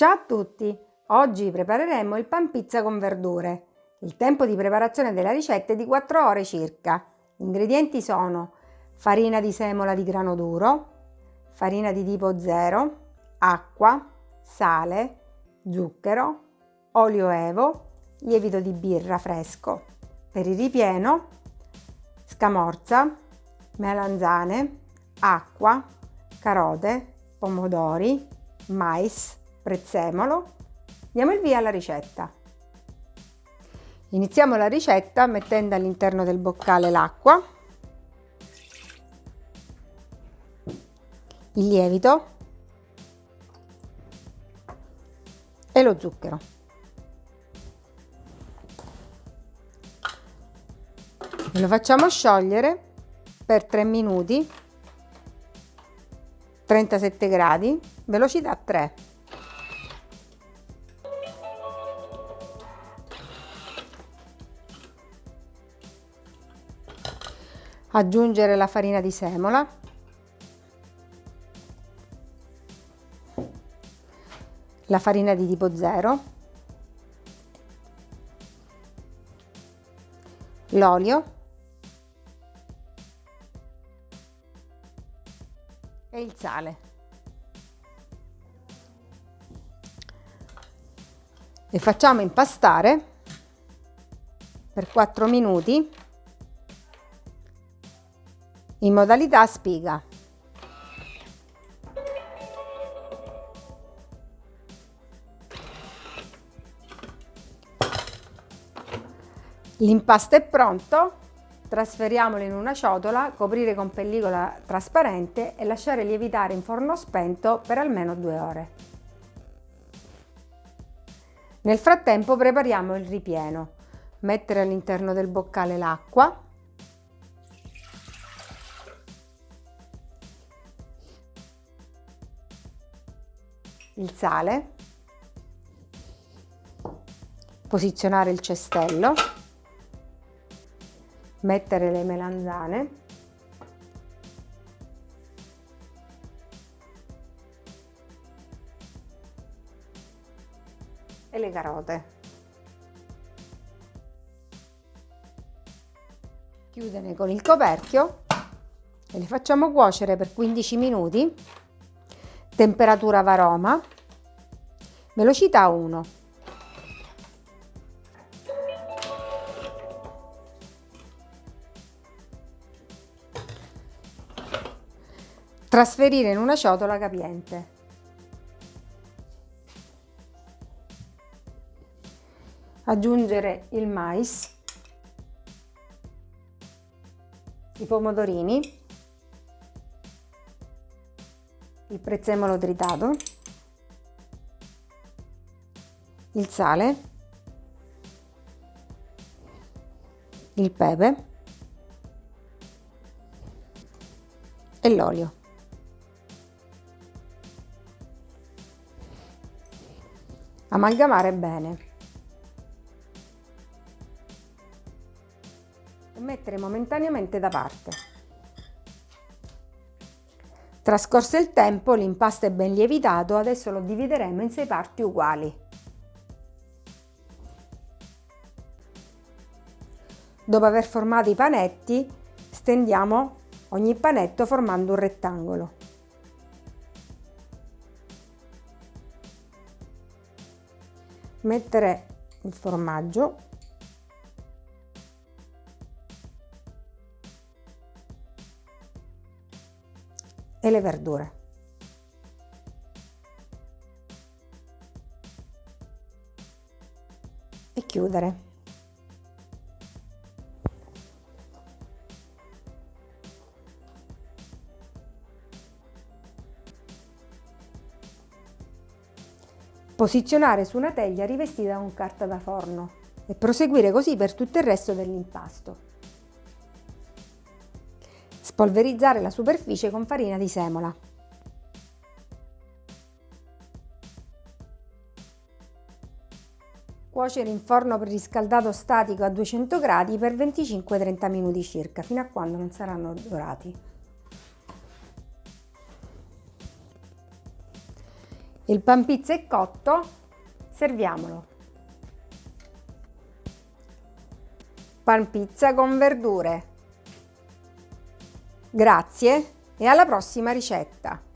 Ciao a tutti! Oggi prepareremo il pan pizza con verdure. Il tempo di preparazione della ricetta è di 4 ore circa. Gli ingredienti sono farina di semola di grano duro, farina di tipo 0, acqua, sale, zucchero, olio evo, lievito di birra fresco. Per il ripieno, scamorza, melanzane, acqua, carote, pomodori, mais, prezzemolo. Diamo il via alla ricetta. Iniziamo la ricetta mettendo all'interno del boccale l'acqua, il lievito e lo zucchero. Lo facciamo sciogliere per 3 minuti 37 gradi, velocità 3. Aggiungere la farina di semola. La farina di tipo 0. L'olio. e il sale. Le facciamo impastare per 4 minuti in modalità spiga. L'impasto è pronto Trasferiamolo in una ciotola, coprire con pellicola trasparente e lasciare lievitare in forno spento per almeno due ore. Nel frattempo prepariamo il ripieno. Mettere all'interno del boccale l'acqua, il sale, posizionare il cestello mettere le melanzane e le carote. Chiudere con il coperchio e le facciamo cuocere per 15 minuti temperatura varoma. Velocità 1 Trasferire in una ciotola capiente. Aggiungere il mais, i pomodorini, il prezzemolo tritato, il sale, il pepe e l'olio. amalgamare bene e mettere momentaneamente da parte. Trascorso il tempo l'impasto è ben lievitato, adesso lo divideremo in sei parti uguali. Dopo aver formato i panetti stendiamo ogni panetto formando un rettangolo. mettere il formaggio e le verdure. E chiudere. Posizionare su una teglia rivestita con carta da forno e proseguire così per tutto il resto dell'impasto. Spolverizzare la superficie con farina di semola. Cuocere in forno preriscaldato statico a 200 gradi per 25-30 minuti circa, fino a quando non saranno dorati. Il pan pizza è cotto, serviamolo. Pan pizza con verdure. Grazie e alla prossima ricetta!